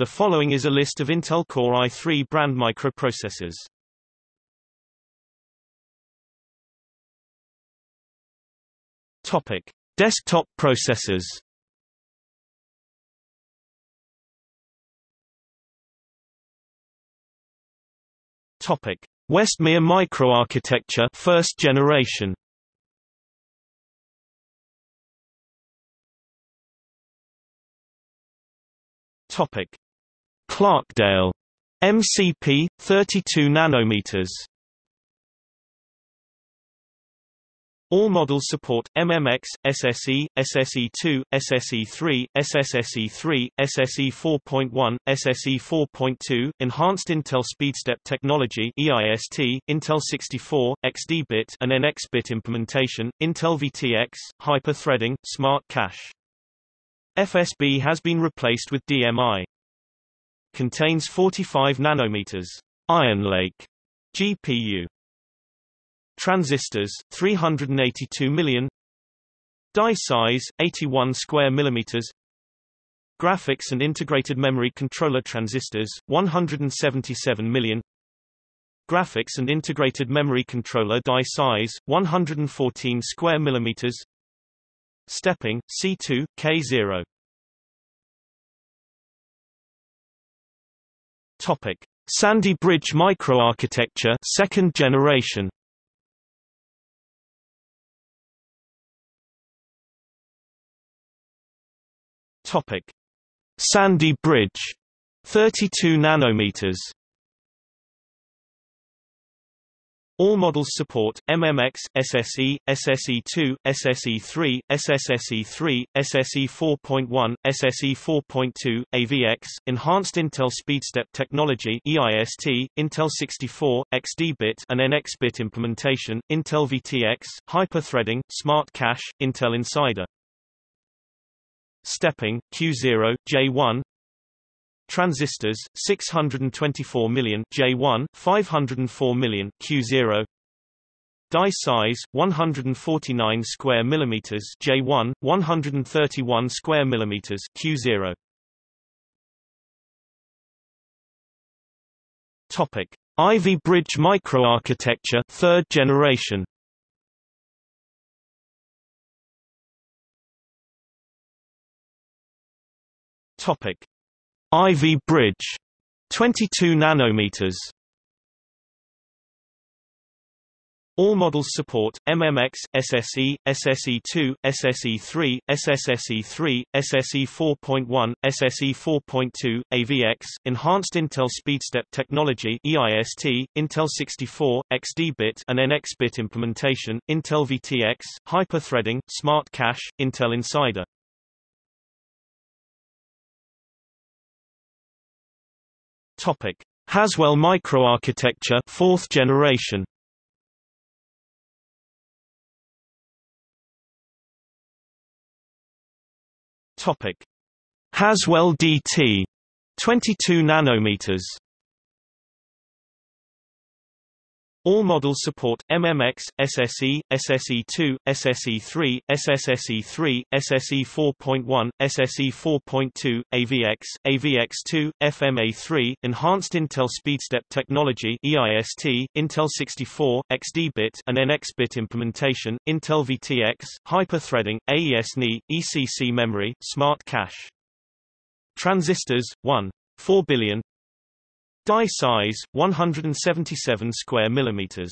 The following is a list of Intel Core i3 brand microprocessors. Topic: Desktop processors. Topic: Westmere microarchitecture, first generation. Topic: Clarkdale MCP 32 nanometers. All models support MMX, SSE, SSE2, SSE3, SSSE3, SSE 4.1, SSE 4.2, Enhanced Intel SpeedStep Technology EIST, Intel 64, XD-bit and NX-bit implementation, Intel VTX, hyper-threading, smart cache. FSB has been replaced with DMI. Contains 45 nanometers. Ironlake. GPU transistors 382 million. Die size 81 square millimeters. Graphics and integrated memory controller transistors 177 million. Graphics and integrated memory controller die size 114 square millimeters. Stepping C2 K0 topic. Sandy Bridge microarchitecture second generation. Topic: Sandy Bridge, 32 nanometers. All models support MMX, SSE, SSE2, SSE3, SSSE3, SSE 4.1, SSE 4.2, AVX, Enhanced Intel SpeedStep Technology EIST, Intel 64, XD-bit and NX-bit implementation, Intel VTX, hyper-threading, Smart Cache, Intel Insider. Stepping Q0 J1 transistors 624 million J1 504 million Q0 die size 149 square millimeters J1 131 square millimeters Q0 topic. Ivy Bridge microarchitecture third generation. Topic: Ivy Bridge, 22 nanometers. All models support MMX, SSE, SSE2, SSE3, SSSE3, SSE 4.1, SSE 4.2, AVX, Enhanced Intel SpeedStep Technology EIST, Intel 64, XD-bit and NX-bit implementation, Intel VTX, hyper-threading, Smart Cache, Intel Insider. Topic: Haswell microarchitecture, fourth generation. Topic: Haswell DT, 22 nanometers. All models support MMX, SSE, SSE2, SSE3, SSSE3, SSE 4.1, SSE 4.2, AVX, AVX2, FMA3, Enhanced Intel SpeedStep Technology EIST, Intel 64, XD-bit and NX-bit implementation, Intel VTX, hyper-threading, AES-NI, ECC memory, Smart Cache. Transistors 1. 4 billion Die size 177 square millimeters.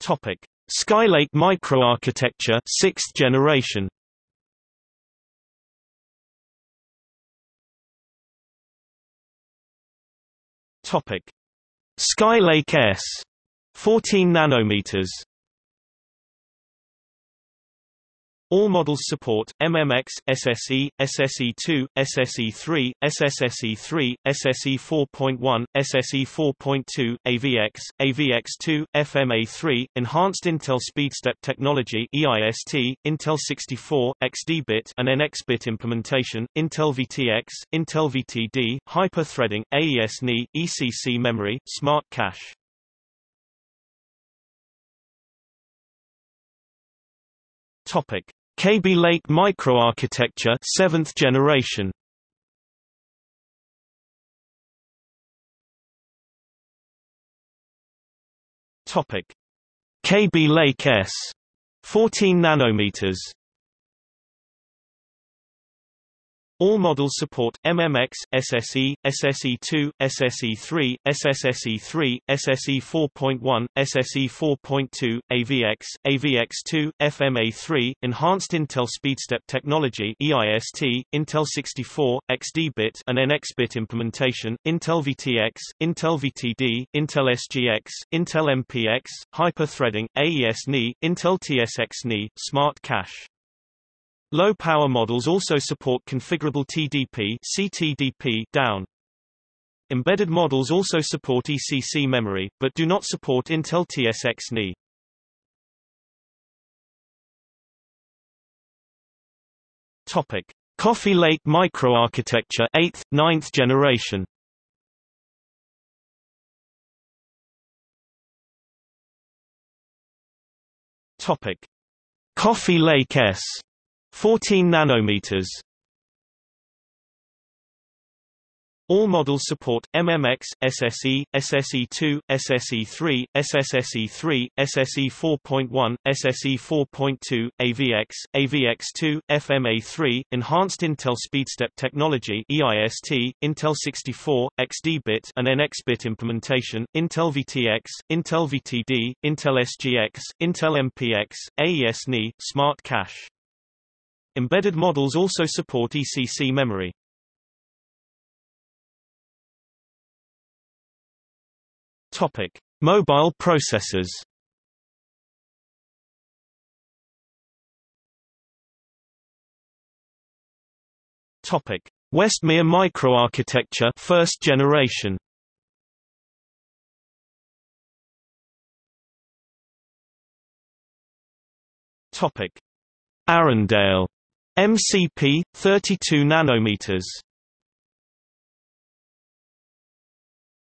Topic: Skylake microarchitecture, 6th generation. Topic: Skylake S, 14 nanometers. All models support MMX, SSE, SSE2, SSE3, SSSE3, SSE 4.1, SSE 4.2, AVX, AVX2, FMA3, Enhanced Intel SpeedStep Technology EIST, Intel 64, XD-bit and NX-bit implementation, Intel VTX, Intel VTD, hyper-threading, AES-NI, ECC memory, Smart Cache. Topic: Kaby Lake microarchitecture 7th generation. Topic. Kaby Lake S 14 nanometers All models support MMX, SSE, SSE2, SSE3, SSSE3, SSE 4.1, SSE 4.2, AVX, AVX2, FMA3, Enhanced Intel SpeedStep Technology EIST, Intel 64, XD-bit and NX-bit implementation, Intel VTX, Intel VTD, Intel SGX, Intel MPX, Hyper-threading, AES-NI, Intel TSX-NI, Smart Cache Low-power models also support configurable TDP CTDP down. Embedded models also support ECC memory, but do not support Intel TSX NI. Topic: Coffee Lake microarchitecture 8th, 9th generation. Topic: Coffee Lake S 14 nanometers. All models support MMX, SSE, SSE2, SSE3, SSSE3, SSE 4.1, SSE 4.2, AVX, AVX2, FMA3, Enhanced Intel SpeedStep Technology EIST, Intel 64, XD-bit and NX-bit implementation, Intel VTX, Intel VTD, Intel SGX, Intel MPX, AES-NI, Smart Cache. Embedded models also support ECC memory. Topic: Mobile processors. Topic: Westmere microarchitecture, first generation. Topic: Arrandale MCP 32 nanometers.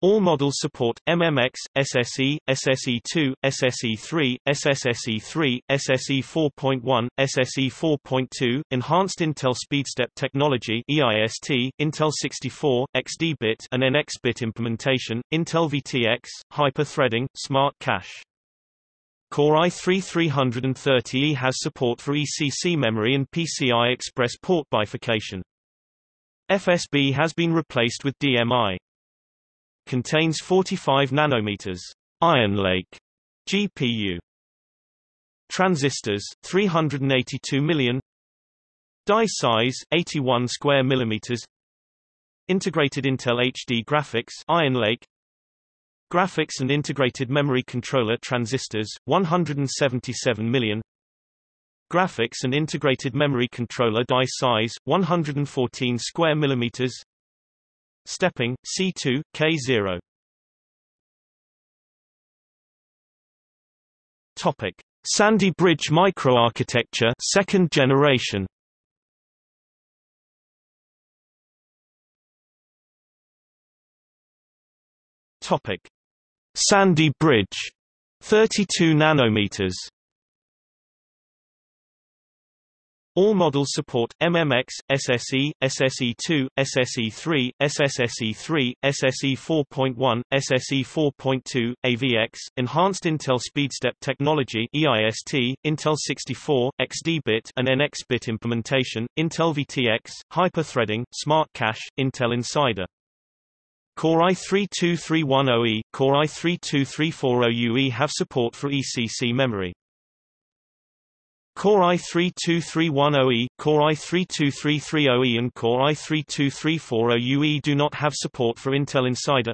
All models support MMX, SSE, SSE2, SSE3, SSSE3, SSE 4.1, SSE 4.2, Enhanced Intel SpeedStep Technology EIST, Intel 64, XD-bit and NX-bit implementation, Intel VTX, Hyper-threading, Smart Cache. Core i3-330E has support for ECC memory and PCI Express port bifurcation. FSB has been replaced with DMI. Contains 45 nanometers. Ironlake GPU. Transistors 382 million. Die size 81 square millimeters. Integrated Intel HD graphics Ironlake Graphics and Integrated Memory Controller transistors, 177 million. Graphics and Integrated Memory Controller die size, 114 square millimeters. Stepping, C2, K0 Topic. Sandy Bridge microarchitecture second generation. Topic Sandy Bridge 32 nanometers. All models support MMX, SSE, SSE2, SSE3, SSSE3, SSE 4.1, SSE 4.2, AVX, Enhanced Intel SpeedStep Technology EIST, Intel 64, XD-bit and NX-bit implementation, Intel VTX, Hyper-threading, Smart Cache, Intel Insider Core i3-2310E, Core i3-2340UE have support for ECC memory. Core i3-2310E, Core i3-2330E and Core i3-2340UE do not have support for Intel Insider.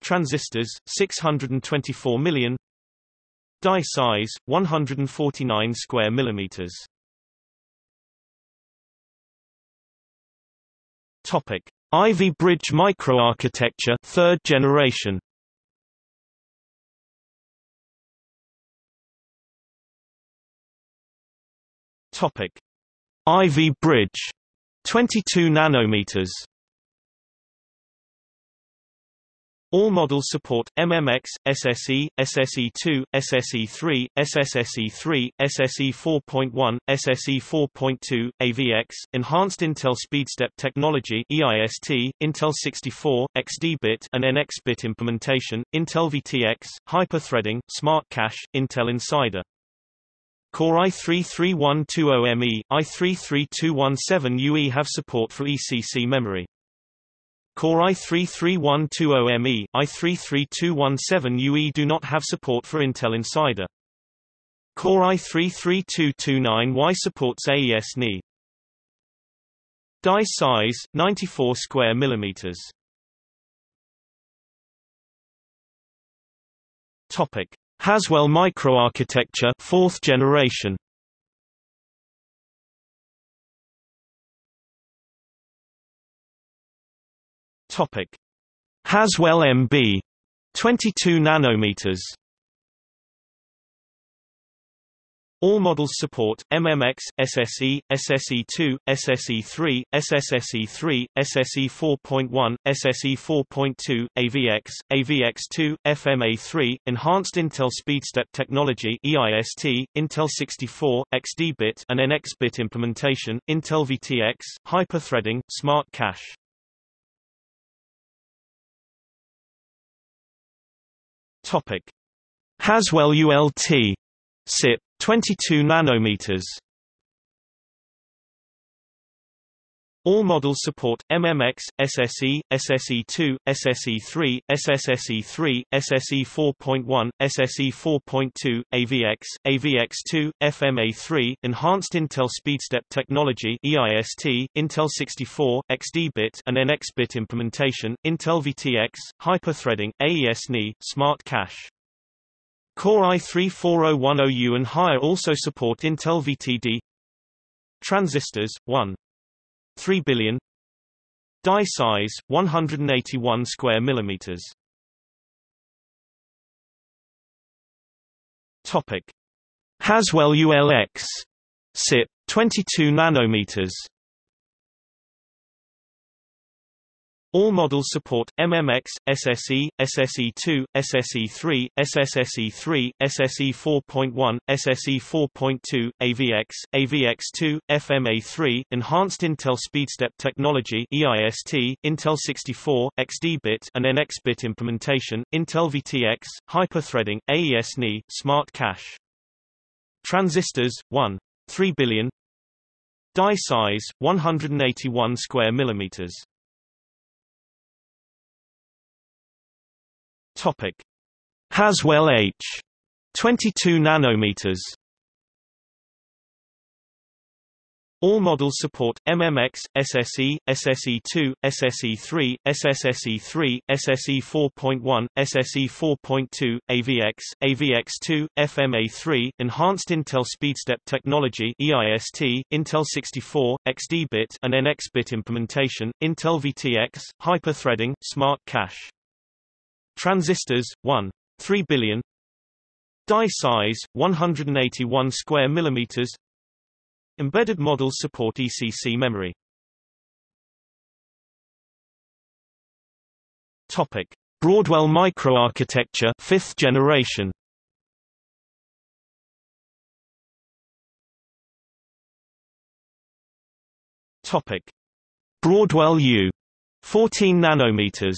Transistors, 624 million Die size, 149 square millimeters Topic. Ivy Bridge microarchitecture third generation. Topic. Ivy Bridge. 22 nanometers All models support MMX, SSE, SSE2, SSE3, SSSE3, SSE 4.1, SSE 4.2, AVX, Enhanced Intel SpeedStep Technology EIST, Intel 64, XD-bit and NX-bit implementation, Intel VTX, Hyper-threading, Smart Cache, Intel Insider. Core i3-3120ME, i3-3217UE have support for ECC memory. Core i3-3120ME, i3-3217UE do not have support for Intel Insider. Core i3-3229Y supports AES-NI. Die size 94 square millimeters. Topic: Haswell microarchitecture, fourth generation. Topic: Haswell MB 22 nanometers. All models support MMX, SSE, SSE2, SSE3, SSSE3, SSE 4.1, SSE 4.2, AVX, AVX2, FMA3, Enhanced Intel SpeedStep Technology EIST, Intel 64, XD-bit and NX-bit implementation, Intel VTX, Hyper-threading, Smart Cache. Topic: Haswell ULT SIP 22 nanometers. All models support MMX, SSE, SSE2, SSE3, SSSE3, SSE 4.1, SSE 4.2, AVX, AVX2, FMA3, Enhanced Intel SpeedStep Technology EIST, Intel 64, XD-bit and NX-bit implementation, Intel VTX, Hyper-threading, AES-NI, Smart Cache. Core i3-4010U and higher also support Intel VTD Transistors, 1. 3 billion. Die size, 181 square millimeters. Topic. Haswell ULX SIP 22 nanometers All models support MMX, SSE, SSE2, SSE3, SSSE3, SSE 4.1, SSE 4.2, AVX, AVX2, FMA3, Enhanced Intel SpeedStep Technology EIST, Intel 64, XD-bit and NX-bit implementation, Intel VTX, Hyper-threading, AES-NI, Smart Cache. Transistors 1. 3 billion Die size 181 square millimeters Topic: Haswell H 22 nanometers. All models support MMX, SSE, SSE2, SSE3, SSSE3, SSE 4.1, SSE 4.2, AVX, AVX2, FMA3, Enhanced Intel SpeedStep Technology EIST, Intel 64, XD-bit and NX-bit implementation, Intel VTX, Hyper-threading, Smart Cache. Transistors 1 3 billion. Die size 181 square millimeters. Embedded models support ECC memory. Topic. Broadwell microarchitecture 5th generation. Topic. Broadwell U 14 nanometers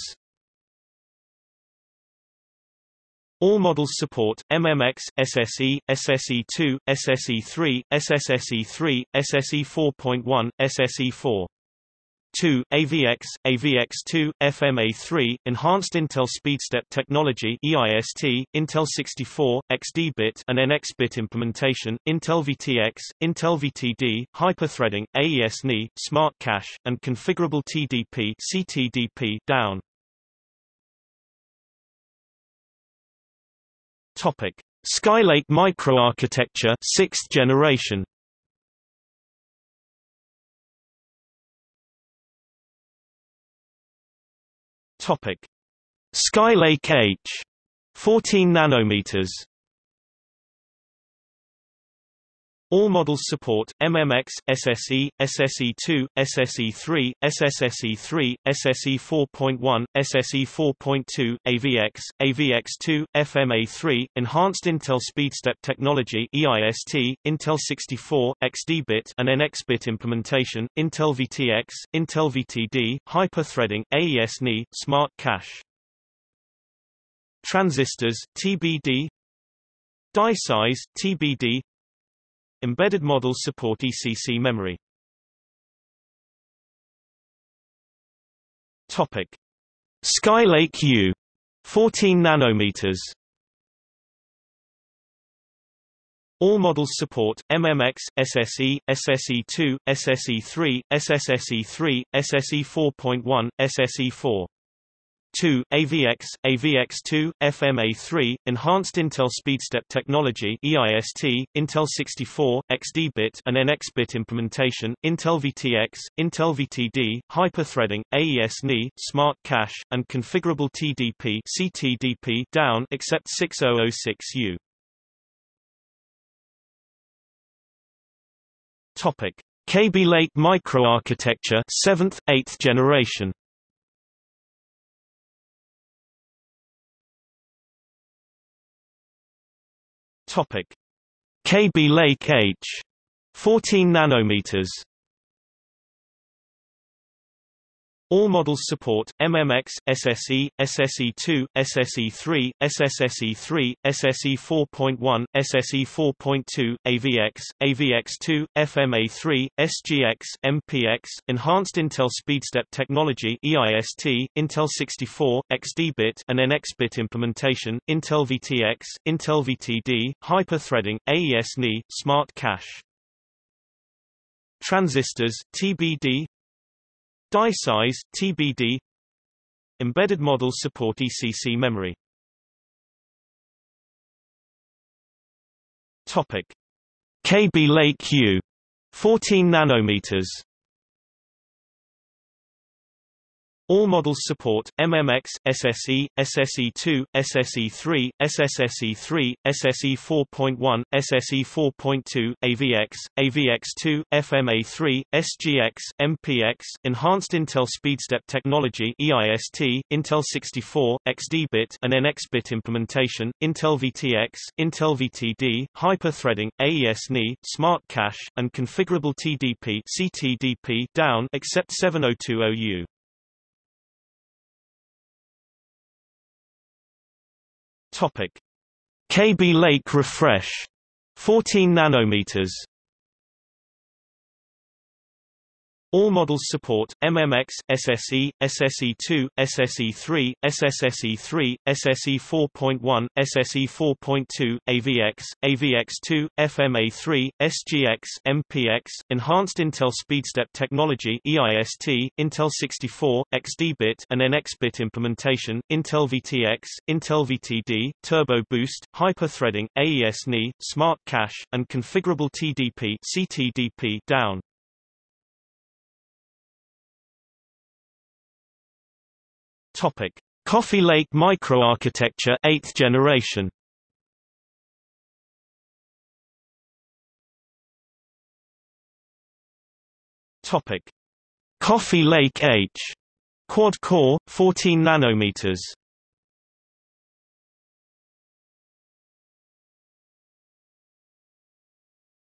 All models support MMX, SSE, SSE2, SSE3, SSSE3, SSE 4.1, SSE 4. 2, AVX, AVX2, FMA3, Enhanced Intel SpeedStep Technology EIST, Intel 64, XD-bit and NX-bit implementation, Intel VTX, Intel VTD, Hyper-threading, AES-NI, Smart Cache, and Configurable TDP CTDP down. Topic: Skylake microarchitecture, 6th generation. Topic: Skylake H, 14 nanometers. All models support MMX, SSE, SSE2, SSE3, SSSE3, SSE 4.1, SSE 4.2, AVX, AVX2, FMA3, Enhanced Intel SpeedStep Technology EIST, Intel 64, XD-bit and NX-bit implementation, Intel VTX, Intel VTD, hyper-threading, AES-NI, Smart Cache. Transistors, TBD Die size, TBD Embedded models support ECC memory. Topic: Skylake U 14 nanometers. All models support MMX, SSE, SSE2, SSE3, SSSE3, SSE 4.1, SSE 4. 2, AVX, AVX2, FMA3, Enhanced Intel SpeedStep Technology EIST, Intel 64, XD-bit and NX-bit implementation, Intel VTX, Intel VTD, hyper-threading, AES-NI, Smart Cache, and configurable TDP CTDP down except 6006U. Topic: Kaby Lake microarchitecture 7th 8th generation Topic: Kaby Lake H 14 nanometers All models support MMX, SSE, SSE2, SSE3, SSSE3, SSE 4.1, SSE 4.2, AVX, AVX2, FMA3, SGX, MPX, Enhanced Intel SpeedStep Technology EIST, Intel 64, XD-bit and NX-bit implementation, Intel VTX, Intel VTD, hyper-threading, AES-NI, Smart Cache. Transistors, TBD, Die size, TBD Embedded models support ECC memory. Topic: Kaby Lake U 14 nanometers All models support MMX, SSE, SSE2, SSE3, SSSE3, SSE 4.1, SSE 4.2, AVX, AVX2, FMA3, SGX, MPX, Enhanced Intel SpeedStep Technology EIST, Intel 64, XD-bit and NX-bit implementation, Intel VTX, Intel VTD, hyper-threading, AES-NI, Smart Cache, and configurable TDP CTDP down except 7020U. Topic: Kaby Lake refresh. 14 nanometers All models support MMX, SSE, SSE2, SSE3, SSSE3, SSE 4.1, SSE 4.2, AVX, AVX2, FMA3, SGX, MPX, Enhanced Intel SpeedStep Technology EIST, Intel 64, XD-bit and NX-bit implementation, Intel VTX, Intel VTD, Turbo Boost, hyper-threading, AES-NI, Smart Cache, and configurable TDP CTDP down. Topic: Coffee Lake microarchitecture 8th generation. Topic: Coffee Lake H quad core 14 nanometers.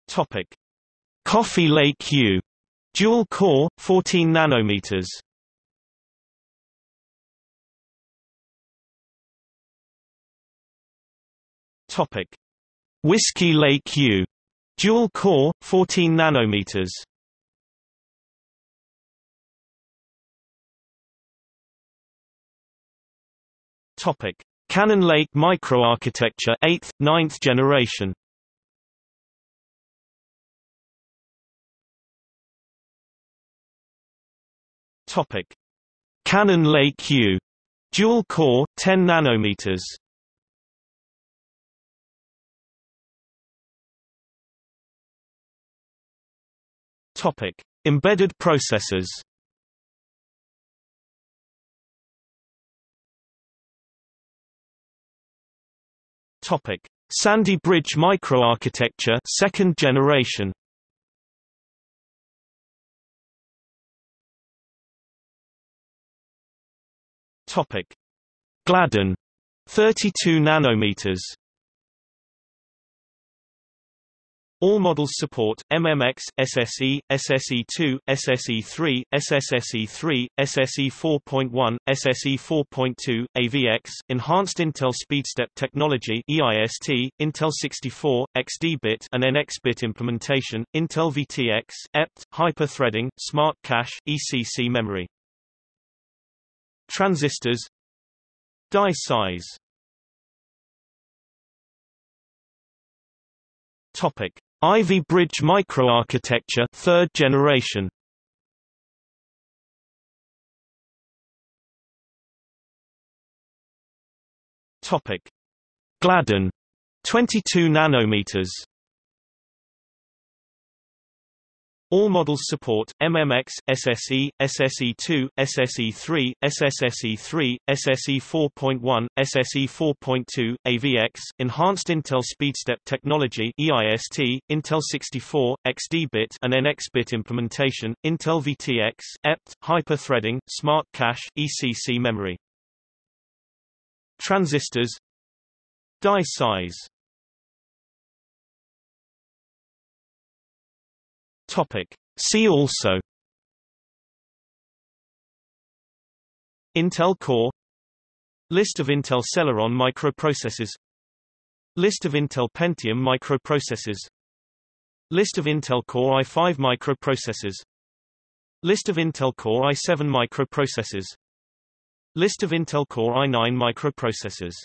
Topic: Coffee Lake U dual core 14 nanometers. Topic: Whiskey Lake U, dual core, 14 nanometers. Topic: Cannon Lake microarchitecture, 8th, 9th generation. Topic: Cannon Lake U, dual core, 10 nanometers. Topic: Embedded processors. Topic: Sandy Bridge microarchitecture second generation Topic Gladden 32 nanometers All models support MMX, SSE, SSE2, SSE3, SSSE3, SSE 4.1, SSE 4.2, AVX, Enhanced Intel SpeedStep Technology EIST, Intel 64, XD-bit and NX-bit implementation, Intel VTX, EPT, hyper-threading, Smart Cache, ECC memory. Transistors. Die size. Topic Ivy Bridge microarchitecture third generation. Topic. Gladden. 22 nanometers All models support MMX, SSE, SSE2, SSE3, SSSE3, SSE 4.1, SSE 4.2, AVX, Enhanced Intel SpeedStep Technology EIST, Intel 64, XD-bit and NX-bit implementation, Intel VTX, EPT, hyper-threading, Smart Cache, ECC memory. Transistors Die size Topic. See also Intel Core List of Intel Celeron microprocessors List of Intel Pentium microprocessors List of Intel Core i5 microprocessors List of Intel Core i7 microprocessors List of Intel Core i9 microprocessors